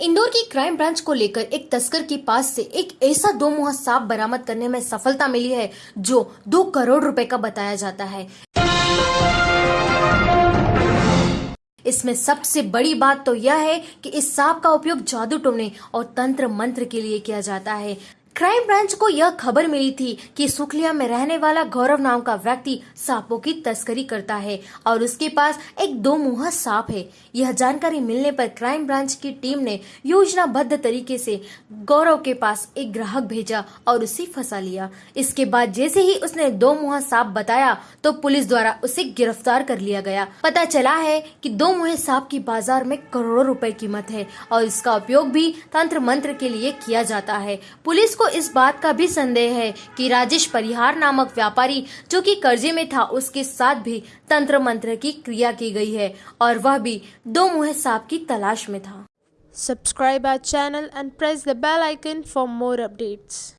इंदौर की crime branch को लेकर एक तस्कर के पास से एक ऐसा दो मुहा सांप बरामद करने में सफलता मिली है, जो दो करोड़ रुपए का बताया जाता है। इसमें सबसे बड़ी बात तो यह है कि इस सांप का उपयोग जादू टोने और तंत्र मंत्र के लिए किया जाता है। क्राइम ब्रांच को यह खबर मिली थी कि सुखलिया में रहने वाला गौरव नाम का व्यक्ति सांपों की तस्करी करता है और उसके पास एक दो मुहा सांप है। यह जानकारी मिलने पर क्राइम ब्रांच की टीम ने योजनाबद्ध तरीके से गौरव के पास एक ग्राहक भेजा और उसे फंसा लिया। इसके बाद जैसे ही उसने दो मुहा सांप बताया तो पुलिस द्वारा उसे गिरफ़्तार कर लिया गया। पता चला है की दो मुहे सांप की बाज़ार में करोड़ों रूपए कीमत है और इसका उपयोग भी तंत्र मंत्र के लिए किया जाता है। पुलिस को इस बात का भी संदेह है कि राजेश परिहार नामक व्यापारी, जो कि कर्जे में था, उसके साथ भी तंत्र मंत्र की क्रिया की गई है और वह भी दो मुहे सांप की तलाश में था subscribe our channel and press the bell icon for more updates.